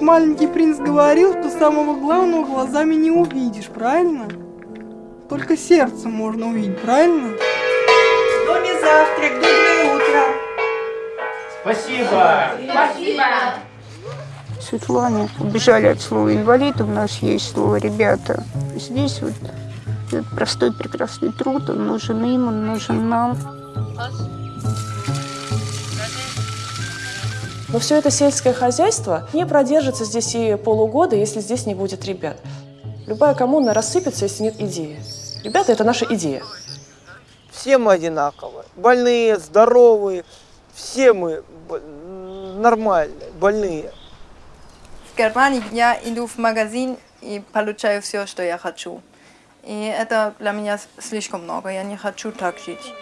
маленький принц говорил, что самого главного глазами не увидишь, правильно? Только сердцем можно увидеть, правильно? В доме завтрак, доброе утро. Спасибо. Спасибо. Светлане убежали от слова инвалид, у нас есть слово ребята. Здесь вот этот простой прекрасный труд, он нужен им, он нужен нам. Но все это сельское хозяйство не продержится здесь и полугода, если здесь не будет ребят. Любая коммуна рассыпется, если нет идеи. Ребята – это наша идея. Все мы одинаковые. Больные, здоровые. Все мы нормальные, больные. В Германии я иду в магазин и получаю все, что я хочу. И это для меня слишком много. Я не хочу так жить.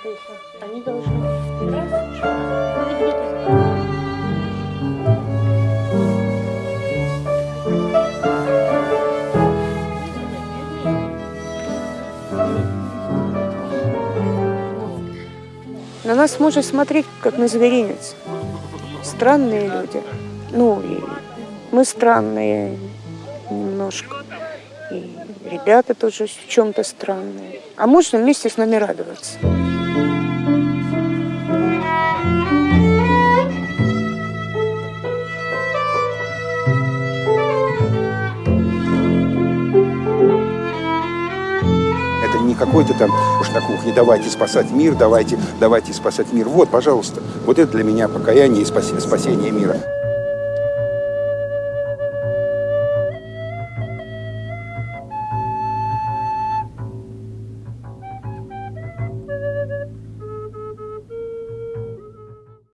На нас можно смотреть, как на зверинец. Странные люди. Ну, и мы странные немножко. И ребята тоже в чем-то странные. А можно вместе с нами радоваться. Какой-то там уж на кухне давайте спасать мир, давайте, давайте спасать мир. Вот, пожалуйста, вот это для меня покаяние и спасение мира.